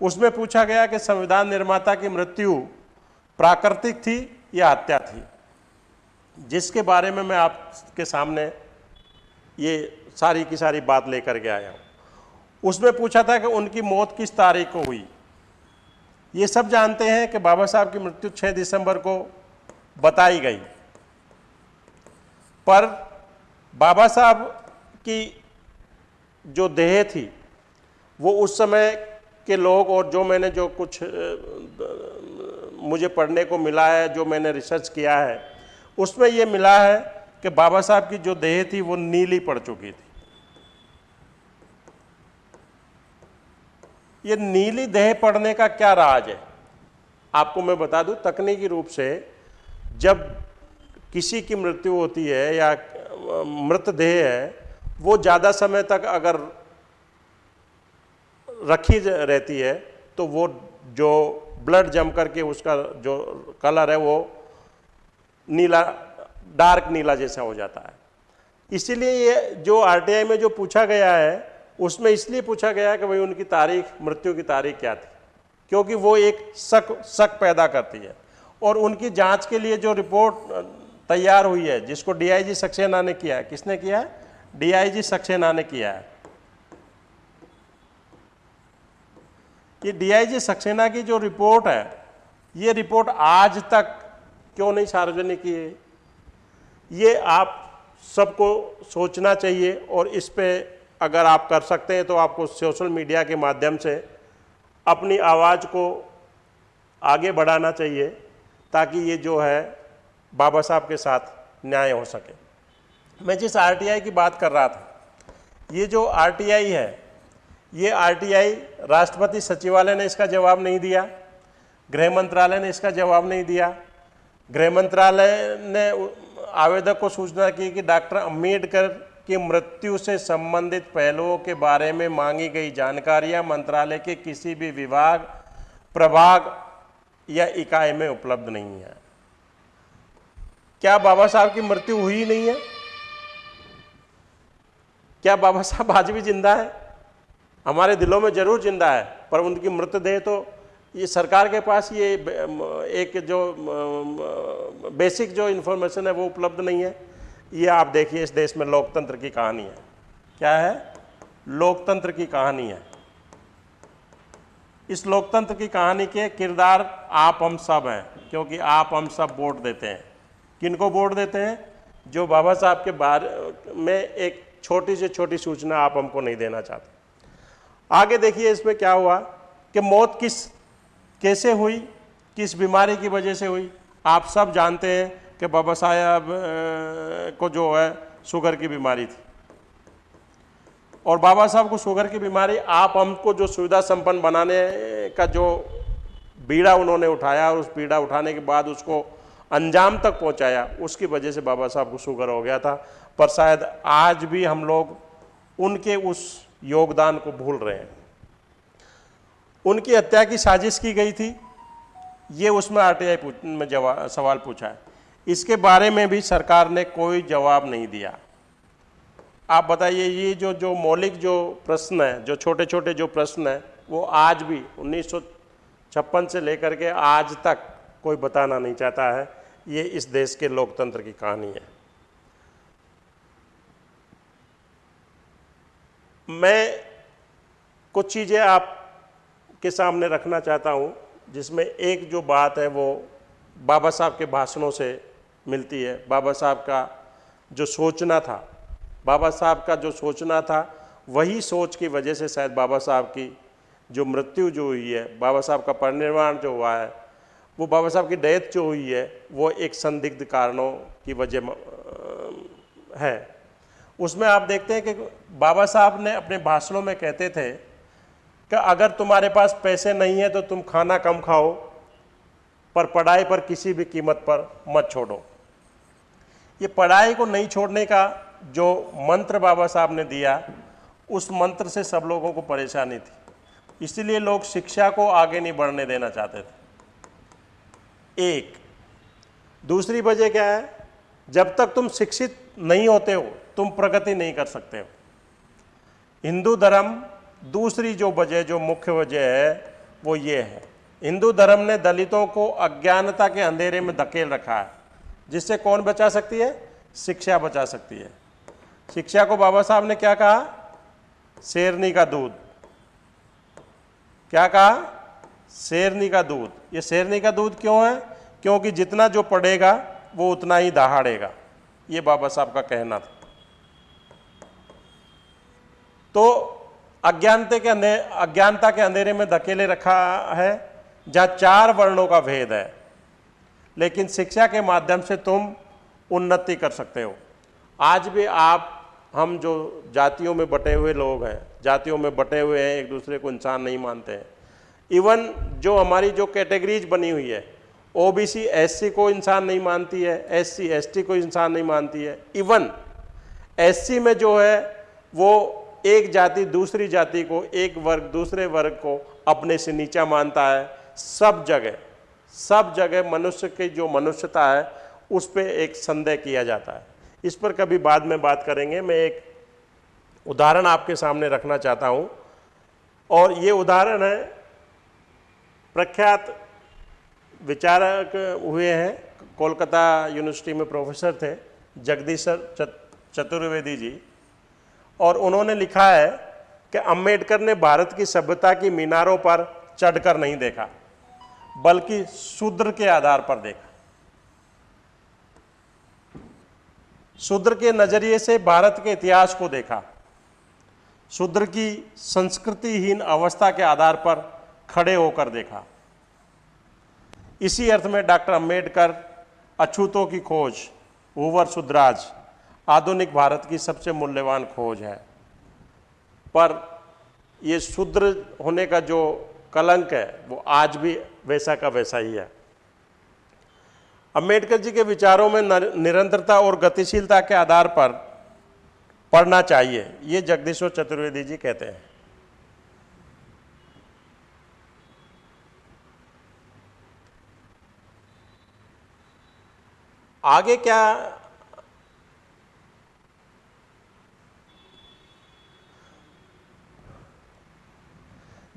उसमें पूछा गया कि संविधान निर्माता की मृत्यु प्राकृतिक थी या हत्या थी? जिसके बारे में मैं आपके सामने ये सारी की सारी बात लेकर के आया हूँ। उसमें पूछा था कि उनकी मौत किस तारीख को हुई? ये सब जानते हैं कि बाबा साहब की मृत्यु 6 दिसंबर को बताई गई। पर बाबा साहब की जो देह थी, वो उस समय के लोग और जो मैंने जो कुछ मुझे पढ़ने को मिला है, जो मैंने रिसर्च किया है, उसमें ये मिला है कि बाबा साहब की जो देह थी, वो नीली पड़ चुकी थी। ये नीली देह पड़ने का क्या राज है? आपको मैं बता दूँ, तकनीकी रूप से जब किसी की मृत्यु होती है या मृतदेह है वो ज़्यादा समय तक अगर रखी रहती है तो वो जो ब्लड जम करके उसका जो कलर है, वो नीला डार्क नीला जैसा हो जाता है। इसीलिए ये जो आरटीआई में जो पूछा गया है, उसमें इसलिए पूछा गया कि भाई उनकी तारीख, मृत्यु की तारीख क्या थी? क्योंकि वो एक शक शक पैदा करती है। और उनकी जाँच के लिए जो रिपोर्ट तैयार हुई है, जिसको डीआईजी सक्सेना ने किया है, किसने किया है? डीआईजी सक्सेना ने किया है। ये डीआईजी सक्सेना की जो रिपोर्ट है, ये रिपोर्ट आज तक क्यों नहीं सार्वजनिक की है ये आप सबको सोचना चाहिए और इस पे अगर आप कर सकते हैं तो आपको सोशल मीडिया के माध्यम से अपनी आवाज़ को आगे बढ़ाना चाहिए ताकि ये जो है बाबा साहब के साथ न्याय हो सके। मैं जिस आरटीआई की बात कर रहा था, ये जो आरटीआई है, ये आरटीआई राष्ट्रपति सचिवालय ने इसका जवाब नहीं दिया, गृह मंत्रालय ने इसका जवाब नहीं दिया। गृह मंत्रालय ने आवेदक को सूचना की कि डॉक्टर अंबेडकर की मृत्यु से संबंधित पहलुओं के बारे में मांगी गई जानकारियाँ मंत्रालय के किसी भी विभाग, प्रभाग या इकाई में उपलब्ध नहीं है। क्या बाबा साहब की मृत्यु हुई नहीं है? क्या बाबा साहब आज भी ज़िंदा है? हमारे दिलों में ज़रूर ज़िंदा है, पर उनकी मृतदेह तो ये सरकार के पास ये एक जो बेसिक जो इन्फॉर्मेशन है वो उपलब्ध नहीं है। ये आप देखिए इस देश में लोकतंत्र की कहानी है। क्या है? लोकतंत्र की कहानी है। इस लोकतंत्र की कहानी के किरदार आप हम सब हैं, क्योंकि आप हम सब वोट देते हैं। किनको वोट देते हैं? जो बाबा साहब के बारे में एक छोटी से छोटी सूचना आप हमको नहीं देना चाहते। आगे देखिए इसमें क्या हुआ कि मौत किस, कैसे हुई, किस बीमारी की वजह से हुई। आप सब जानते हैं कि बाबा साहब को जो है, शुगर की बीमारी थी। और बाबा साहब को शुगर की बीमारी आप हमको जो सुविधा संपन्न बनाने का जो बीड़ा उन्होंने उठाया और उस बीड़ा उठाने के बाद उसको अंजाम तक पहुँचाया, उसकी वजह से बाबा साहब को शुगर हो गया था। पर शायद आज भी हम लोग उनके उस योगदान को भूल रहे हैं। उनकी हत्या की साजिश की गई थी। ये उसमें आर आरटीआई में जवाब सवाल पूछा है। इसके बारे में भी सरकार ने कोई जवाब नहीं दिया। आप बताइए, ये जो जो मौलिक जो प्रश्न है, जो छोटे छोटे जो प्रश्न है, वो आज भी उन्नीस सौ छप्पन से लेकर के आज तक कोई बताना नहीं चाहता है। ये इस देश के लोकतंत्र की कहानी है। मैं कुछ चीज़ें आप के सामने रखना चाहता हूँ, जिसमें एक जो बात है वो बाबा साहब के भाषणों से मिलती है। बाबा साहब का जो सोचना था, बाबा साहब का जो सोचना था, वही सोच की वजह से शायद बाबा साहब की जो मृत्यु जो हुई है, बाबा साहब का परिनिर्वाण जो हुआ है, वो बाबा साहब की डेथ जो हुई है, वो एक संदिग्ध कारणों की वजह है। उसमें आप देखते हैं कि बाबा साहब ने अपने भाषणों में कहते थे कि अगर तुम्हारे पास पैसे नहीं है तो तुम खाना कम खाओ, पर पढ़ाई पर किसी भी कीमत पर मत छोड़ो। ये पढ़ाई को नहीं छोड़ने का जो मंत्र बाबा साहब ने दिया, उस मंत्र से सब लोगों को परेशानी थी। इसलिए लोग शिक्षा को आगे नहीं बढ़ने देना चाहते थे। एक। दूसरी वजह क्या है? जब तक तुम शिक्षित नहीं होते हो तुम प्रगति नहीं कर सकते हो। हिंदू धर्म दूसरी जो वजह, जो मुख्य वजह है, वो ये है। हिंदू धर्म ने दलितों को अज्ञानता के अंधेरे में धकेल रखा है। जिससे कौन बचा सकती है? शिक्षा बचा सकती है। शिक्षा को बाबा साहब ने क्या कहा? शेरनी का दूध। क्या कहा? शेरनी का दूध। ये शेरनी का दूध क्यों है? क्योंकि जितना जो पढ़ेगा वो उतना ही दहाड़ेगा। ये बाबा साहब का कहना था। तो अज्ञानते के अंधे, अज्ञानता के अंधेरे में धकेले रखा है, जहाँ चार वर्णों का भेद है। लेकिन शिक्षा के माध्यम से तुम उन्नति कर सकते हो। आज भी आप, हम जो जातियों में बटे हुए लोग हैं, जातियों में बटे हुए हैं, एक दूसरे को इंसान नहीं मानते हैं। इवन जो हमारी जो कैटेगरीज बनी हुई है, ओबीसी, एससी को इंसान नहीं मानती है, एससी, एसटी को इंसान नहीं मानती है। इवन एससी में जो है, वो एक जाति दूसरी जाति को, एक वर्ग दूसरे वर्ग को अपने से नीचा मानता है। सब जगह सब जगह मनुष्य की जो मनुष्यता है, उस पर एक संदेह किया जाता है। इस पर कभी बाद में बात करेंगे। मैं एक उदाहरण आपके सामने रखना चाहता हूँ। और ये उदाहरण है, प्रख्यात विचारक हुए हैं, कोलकाता यूनिवर्सिटी में प्रोफेसर थे जगदीशर चतुर्वेदी जी। और उन्होंने लिखा है कि अंबेडकर ने भारत की सभ्यता की मीनारों पर चढ़कर नहीं देखा, बल्कि शूद्र के आधार पर देखा। शूद्र के नज़रिए से भारत के इतिहास को देखा, शूद्र की संस्कृतिहीन अवस्था के आधार पर खड़े होकर देखा। इसी अर्थ में डॉक्टर अंबेडकर अछूतों की खोज ओवर सुद्राज आधुनिक भारत की सबसे मूल्यवान खोज है। पर ये शूद्र होने का जो कलंक है, वो आज भी वैसा का वैसा ही है। अंबेडकर जी के विचारों में निरंतरता और गतिशीलता के आधार पर पढ़ना चाहिए, ये जगदीश्वर चतुर्वेदी जी कहते हैं। आगे क्या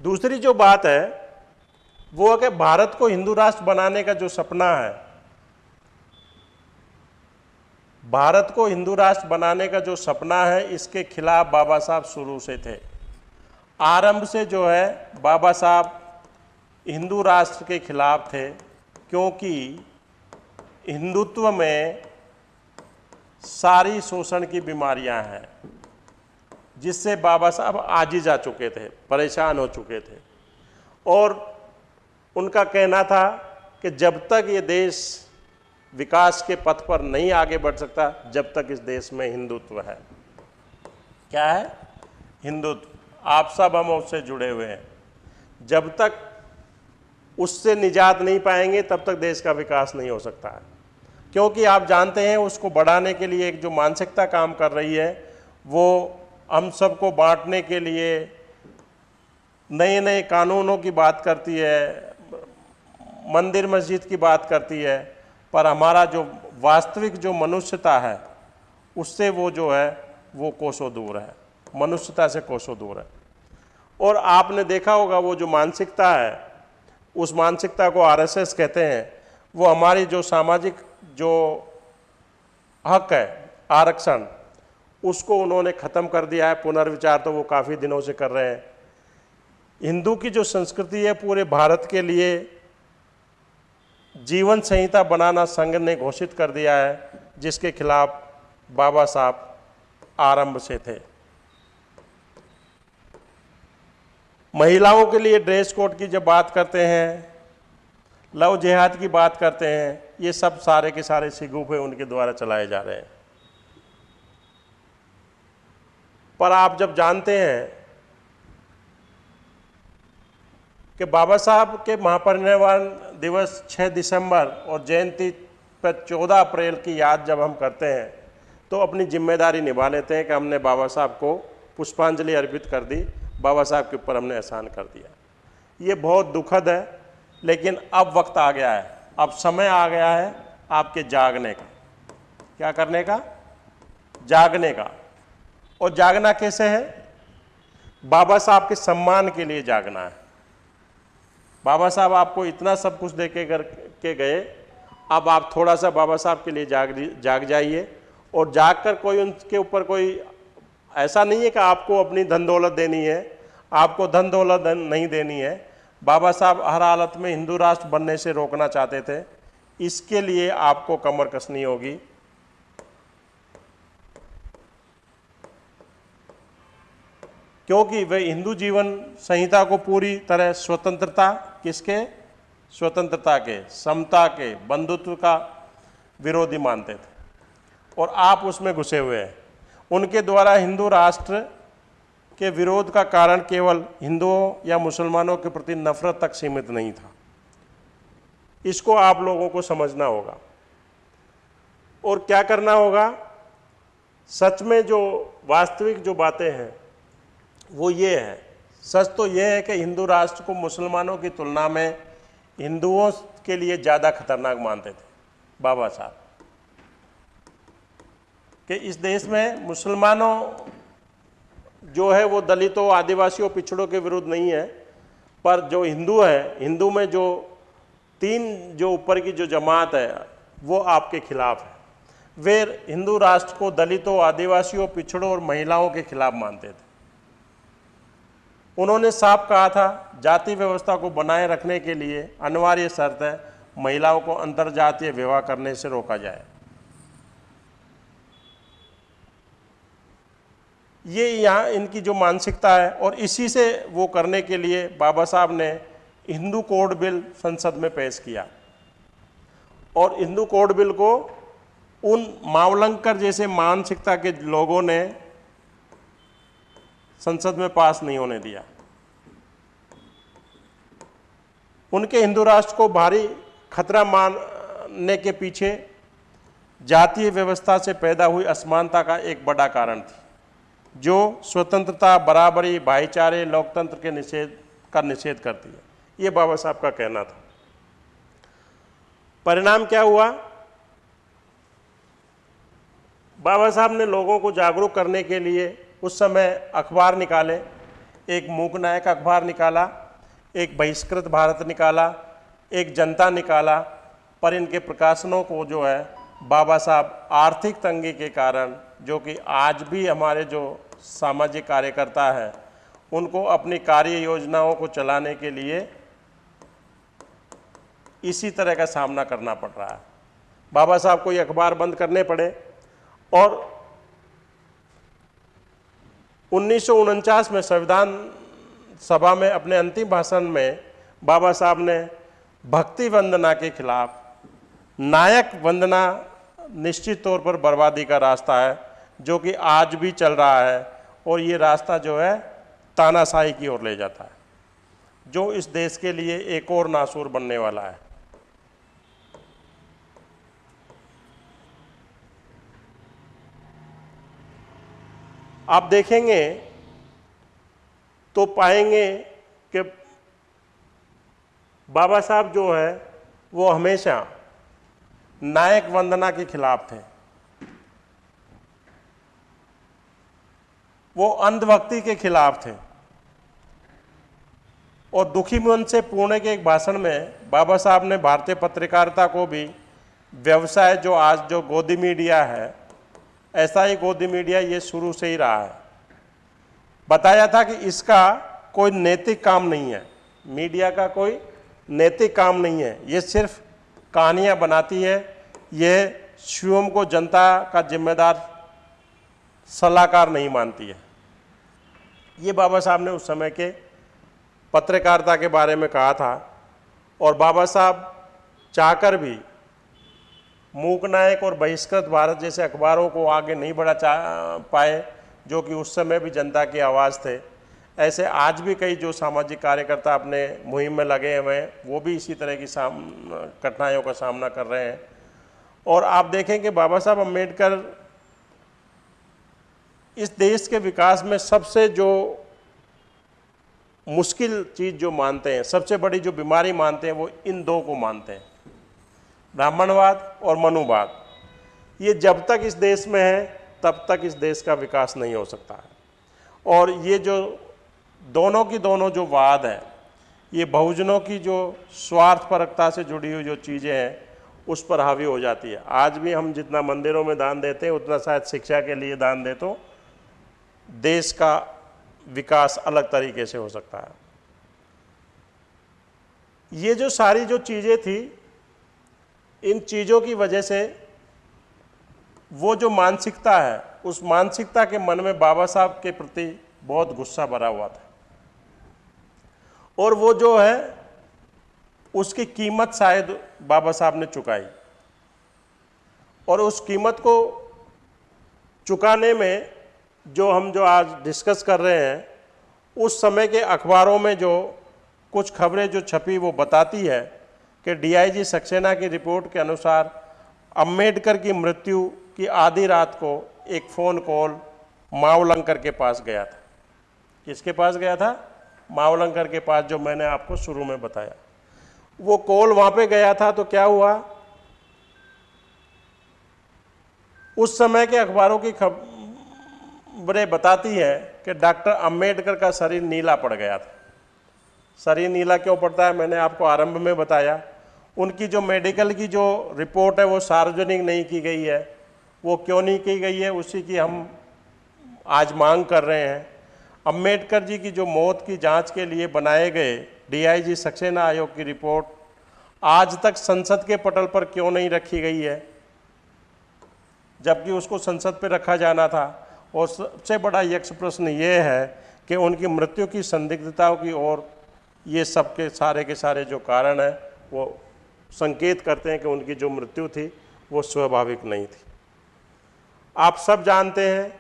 दूसरी जो बात है, वो है कि भारत को हिंदू राष्ट्र बनाने का जो सपना है, भारत को हिंदू राष्ट्र बनाने का जो सपना है, इसके खिलाफ बाबा साहब शुरू से थे। आरंभ से जो है, बाबा साहब हिंदू राष्ट्र के खिलाफ थे, क्योंकि हिंदुत्व में सारी शोषण की बीमारियाँ हैं। जिससे बाबा साहब आजी जा चुके थे, परेशान हो चुके थे। और उनका कहना था कि जब तक ये देश विकास के पथ पर नहीं आगे बढ़ सकता, जब तक इस देश में हिंदुत्व है। क्या है? हिंदुत्व। आप सब हम उससे जुड़े हुए हैं। जब तक उससे निजात नहीं पाएँगे, तब तक देश का विकास नहीं हो सकता है। क्योंकि आप जानते हैं, उसको बढ़ाने के लिए एक जो मानसिकता काम कर रही है, वो हम सबको बांटने के लिए नए नए कानूनों की बात करती है, मंदिर मस्जिद की बात करती है, पर हमारा जो वास्तविक जो मनुष्यता है, उससे वो जो है, वो कोसों दूर है। मनुष्यता से कोसों दूर है। और आपने देखा होगा वो जो मानसिकता है, उस मानसिकता को आरएसएस कहते हैं। वो हमारी जो सामाजिक जो हक है, आरक्षण उसको उन्होंने ख़त्म कर दिया है। पुनर्विचार तो वो काफ़ी दिनों से कर रहे हैं। हिंदू की जो संस्कृति है पूरे भारत के लिए, जीवन संहिता बनाना संघ ने घोषित कर दिया है, जिसके खिलाफ बाबा साहब आरंभ से थे। महिलाओं के लिए ड्रेस कोड की जब बात करते हैं, लव जिहाद की बात करते हैं, ये सब सारे के सारे सिगुफे उनके द्वारा चलाए जा रहे हैं। पर आप जब जानते हैं कि बाबा साहब के महापरिनिर्वाण दिवस 6 दिसंबर और जयंती पर 14 अप्रैल की याद जब हम करते हैं तो अपनी ज़िम्मेदारी निभा लेते हैं कि हमने बाबा साहब को पुष्पांजलि अर्पित कर दी, बाबा साहब के ऊपर हमने एहसान कर दिया। ये बहुत दुखद है, लेकिन अब वक्त आ गया है। अब समय आ गया है आपके जागने का। क्या करने का? जागने का। और जागना कैसे है? बाबा साहब के सम्मान के लिए जागना है। बाबा साहब आपको इतना सब कुछ दे के के गए, अब आप थोड़ा सा बाबा साहब के लिए जाग जाग जाइए। और जाग कर कोई उनके ऊपर कोई, ऐसा नहीं है कि आपको अपनी धन दौलत देनी है, आपको धन दौलत नहीं देनी है। बाबा साहब हर हालत में हिंदू राष्ट्र बनने से रोकना चाहते थे। इसके लिए आपको कमर कसनी होगी। क्योंकि वे हिंदू जीवन संहिता को पूरी तरह स्वतंत्रता किसके? स्वतंत्रता के, समता के, बंधुत्व का विरोधी मानते थे। और आप उसमें घुसे हुए हैं। उनके द्वारा हिंदू राष्ट्र के विरोध का कारण केवल हिंदुओं या मुसलमानों के प्रति नफरत तक सीमित नहीं था। इसको आप लोगों को समझना होगा। और क्या करना होगा? सच में जो वास्तविक जो बातें हैं वो ये है। सच तो ये है कि हिंदू राष्ट्र को मुसलमानों की तुलना में हिंदुओं के लिए ज़्यादा खतरनाक मानते थे, बाबा साहब। कि इस देश में मुसलमानों जो है, वो दलितों, आदिवासियों, पिछड़ों के विरुद्ध नहीं है, पर जो हिंदू है, हिंदू में जो तीन जो ऊपर की जो जमात है, वो आपके खिलाफ है। वे हिंदू राष्ट्र को दलितों, आदिवासियों, पिछड़ों और महिलाओं के खिलाफ मानते थे। उन्होंने साफ़ कहा था, जाति व्यवस्था को बनाए रखने के लिए अनिवार्य शर्त है, महिलाओं को अंतर्जातीय विवाह करने से रोका जाए। ये यहाँ इनकी जो मानसिकता है और इसी से वो करने के लिए बाबा साहब ने हिंदू कोड बिल संसद में पेश किया। और हिंदू कोड बिल को उन मावलंकर जैसे मानसिकता के लोगों ने संसद में पास नहीं होने दिया। उनके हिंदू राष्ट्र को भारी खतरा मानने के पीछे जातीय व्यवस्था से पैदा हुई असमानता का एक बड़ा कारण थी, जो स्वतंत्रता, बराबरी, भाईचारे, लोकतंत्र के निषेध, का निषेध करती है। ये बाबा साहब का कहना था। परिणाम क्या हुआ? बाबा साहब ने लोगों को जागरूक करने के लिए उस समय अखबार निकाले, एक मूक नायक अखबार निकाला, एक बहिष्कृत भारत निकाला, एक जनता निकाला, पर इनके प्रकाशनों को जो है, बाबा साहब आर्थिक तंगी के कारण, जो कि आज भी हमारे जो सामाजिक कार्यकर्ता हैं, उनको अपनी कार्य योजनाओं को चलाने के लिए इसी तरह का सामना करना पड़ रहा है। बाबा साहब को ये अखबार बंद करने पड़े और उन्नीस सौ उनचास में संविधान सभा में, अपने अंतिम भाषण में बाबा साहब ने भक्ति वंदना के खिलाफ नायक वंदना निश्चित तौर पर बर्बादी का रास्ता है, जो कि आज भी चल रहा है और ये रास्ता जो है तानाशाही की ओर ले जाता है, जो इस देश के लिए एक और नासूर बनने वाला है। आप देखेंगे तो पाएँगे कि बाबा साहब जो है, वो हमेशा नायक वंदना के खिलाफ थे। वो अंधभक्ति के खिलाफ थे। और दुखी मन से पुणे के एक भाषण में बाबा साहब ने भारतीय पत्रकारिता को भी, व्यवसाय जो आज जो गोदी मीडिया है ऐसा ही गोदी मीडिया ये शुरू से ही रहा है। बताया था कि इसका कोई नैतिक काम नहीं है। मीडिया का कोई नैतिक काम नहीं है। ये सिर्फ़ कहानियाँ बनाती है। ये शिवम को जनता का जिम्मेदार, सलाहकार नहीं मानती है। ये बाबा साहब ने उस समय के पत्रकारिता के बारे में कहा था और बाबा साहब चाहकर भी मूक नायक और बहिष्कृत भारत जैसे अखबारों को आगे नहीं बढ़ा पाए, जो कि उस समय भी जनता की आवाज़ थे। ऐसे आज भी कई जो सामाजिक कार्यकर्ता अपने मुहिम में लगे हुए हैं, वो भी इसी तरह की साम, कठिनाइयों का सामना कर रहे हैं। और आप देखें कि बाबा साहब अंबेडकर इस देश के विकास में सबसे जो मुश्किल चीज़ जो मानते हैं, सबसे बड़ी जो बीमारी मानते हैं, वो इन दो को मानते हैं। ब्राह्मणवाद और मनुवाद। ये जब तक इस देश में है, तब तक इस देश का विकास नहीं हो सकता है। और ये जो दोनों की दोनों जो वाद है, ये बहुजनों की जो स्वार्थपरकता से जुड़ी हुई जो चीज़ें हैं, उस पर हावी हो जाती है। आज भी हम जितना मंदिरों में दान देते हैं, उतना शायद शिक्षा के लिए दान दे तो देश का विकास अलग तरीके से हो सकता है। ये जो सारी जो चीज़ें थी इन चीज़ों की वजह से वो जो मानसिकता है, उस मानसिकता के मन में बाबा साहब के प्रति बहुत गुस्सा भरा हुआ था। और वो जो है, उसकी कीमत शायद बाबा साहब ने चुकाई। और उस कीमत को चुकाने में जो हम जो आज डिस्कस कर रहे हैं, उस समय के अखबारों में जो कुछ खबरें जो छपी वो बताती है कि डीआईजी सक्सेना की रिपोर्ट के अनुसार अंबेडकर की मृत्यु की आधी रात को एक फ़ोन कॉल मावलंकर के पास गया था। किसके पास गया था? मावलंकर के पास, जो मैंने आपको शुरू में बताया। वो कॉल वहाँ पे गया था तो क्या हुआ? उस समय के अखबारों की खबरें बताती हैं कि डॉक्टर अंबेडकर का शरीर नीला पड़ गया था। शरीर नीला क्यों पड़ता है? मैंने आपको आरंभ में बताया। उनकी जो मेडिकल की जो रिपोर्ट है, वो सार्वजनिक नहीं की गई है। वो क्यों नहीं की गई है, उसी की हम आज मांग कर रहे हैं। अंबेडकर जी की जो मौत की जाँच के लिए बनाए गए डीआईजी सक्सेना आयोग की रिपोर्ट आज तक संसद के पटल पर क्यों नहीं रखी गई है? जबकि उसको संसद पर रखा जाना था। और सबसे बड़ा यक्ष प्रश्न ये है कि उनकी मृत्यु की संदिग्धताओं की ओर ये सब के सारे के सारे जो कारण हैं, वो संकेत करते हैं कि उनकी जो मृत्यु थी, वो स्वाभाविक नहीं थी। आप सब जानते हैं,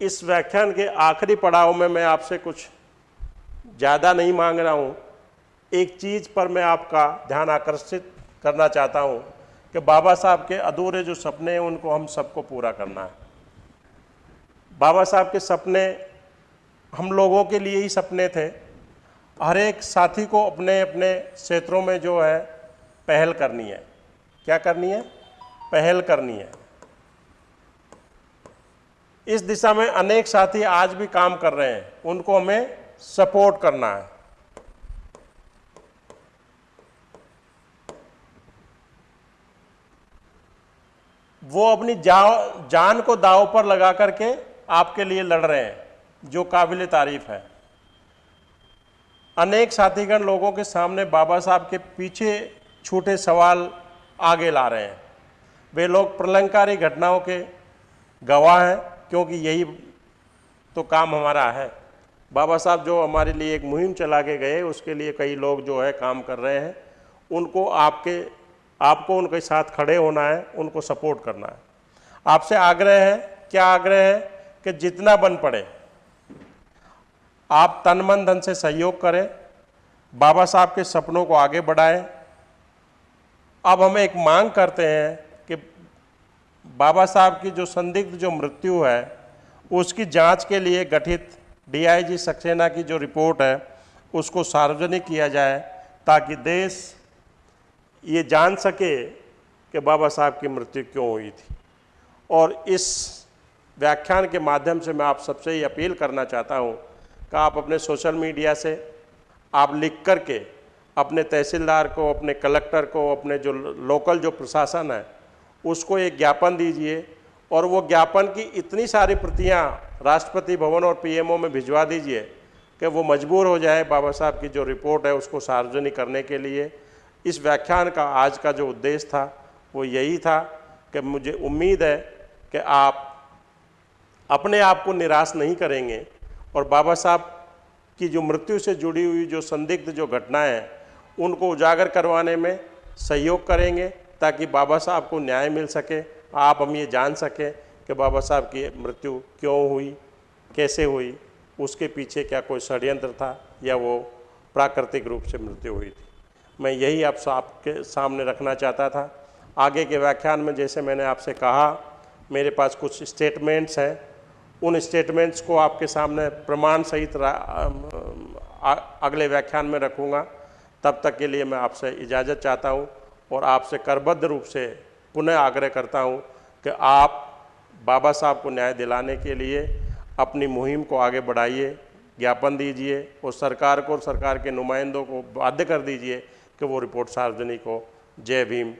इस व्याख्यान के आखिरी पड़ाव में मैं आपसे कुछ ज़्यादा नहीं मांग रहा हूँ। एक चीज़ पर मैं आपका ध्यान आकर्षित करना चाहता हूँ कि बाबा साहब के अधूरे जो सपने हैं, उनको हम सबको पूरा करना है। बाबा साहब के सपने हम लोगों के लिए ही सपने थे हर एक साथी को अपने अपने क्षेत्रों में जो है पहल करनी है। क्या करनी है? पहल करनी है। इस दिशा में अनेक साथी आज भी काम कर रहे हैं। उनको हमें सपोर्ट करना है। वो अपनी जान को दाव पर लगा करके आपके लिए लड़ रहे हैं, जो काबिल तारीफ़ है। अनेक साथीगण लोगों के सामने बाबा साहब के पीछे छूटे सवाल आगे ला रहे हैं। वे लोग प्रलंकारी घटनाओं के गवाह हैं, क्योंकि यही तो काम हमारा है। बाबा साहब जो हमारे लिए एक मुहिम चला के गए, उसके लिए कई लोग जो है काम कर रहे हैं। उनको आपके, आपको उनके साथ खड़े होना है, उनको सपोर्ट करना है। आपसे आग्रह है, क्या आग्रह है कि जितना बन पड़े आप तन मन धन से सहयोग करें, बाबा साहब के सपनों को आगे बढ़ाएँ। अब हम एक मांग करते हैं कि बाबा साहब की जो संदिग्ध जो मृत्यु है, उसकी जाँच के लिए गठित डीआईजी सक्सेना की जो रिपोर्ट है, उसको सार्वजनिक किया जाए ताकि देश ये जान सके कि बाबा साहब की मृत्यु क्यों हुई थी। और इस व्याख्यान के माध्यम से मैं आप सबसे ये अपील करना चाहता हूँ कि आप अपने सोशल मीडिया से आप लिख कर के अपने तहसीलदार को, अपने कलेक्टर को, अपने जो लोकल जो प्रशासन है, उसको एक ज्ञापन दीजिए और वो ज्ञापन की इतनी सारी प्रतियाँ राष्ट्रपति भवन और पीएमओ में भिजवा दीजिए कि वो मजबूर हो जाए बाबा साहब की जो रिपोर्ट है उसको सार्वजनिक करने के लिए। इस व्याख्यान का आज का जो उद्देश्य था, वो यही था कि मुझे उम्मीद है कि आप अपने आप को निराश नहीं करेंगे। और बाबा साहब की जो मृत्यु से जुड़ी हुई जो संदिग्ध जो घटनाएँ हैं, उनको उजागर करवाने में सहयोग करेंगे ताकि बाबा साहब को न्याय मिल सके। आप हम ये जान सकें कि बाबा साहब की मृत्यु क्यों हुई, कैसे हुई, उसके पीछे क्या कोई षड्यंत्र था या वो प्राकृतिक रूप से मृत्यु हुई थी। मैं यही आप आपके सामने रखना चाहता था। आगे के व्याख्यान में जैसे मैंने आपसे कहा, मेरे पास कुछ स्टेटमेंट्स हैं उन स्टेटमेंट्स को आपके सामने प्रमाण सहित अगले व्याख्यान में रखूँगा। तब तक के लिए मैं आपसे इजाज़त चाहता हूँ और आपसे करबद्ध रूप से पुनः आग्रह करता हूँ कि आप बाबा साहब को न्याय दिलाने के लिए अपनी मुहिम को आगे बढ़ाइए, ज्ञापन दीजिए और सरकार को और सरकार के नुमाइंदों को बाध्य कर दीजिए कि वो रिपोर्ट सार्वजनिक हो। जय भीम।